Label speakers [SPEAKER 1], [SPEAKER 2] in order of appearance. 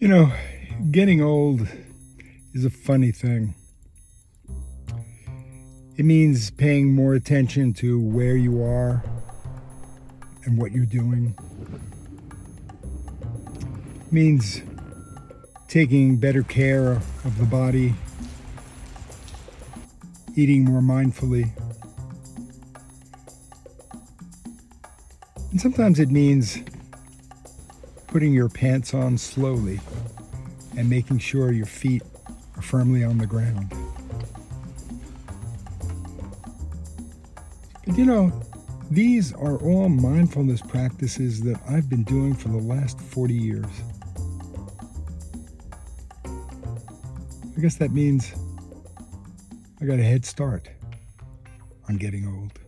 [SPEAKER 1] You know, getting old is a funny thing. It means paying more attention to where you are and what you're doing. It means taking better care of the body, eating more mindfully. And sometimes it means putting your pants on slowly and making sure your feet are firmly on the ground. But you know, these are all mindfulness practices that I've been doing for the last 40 years. I guess that means I got a head start on getting old.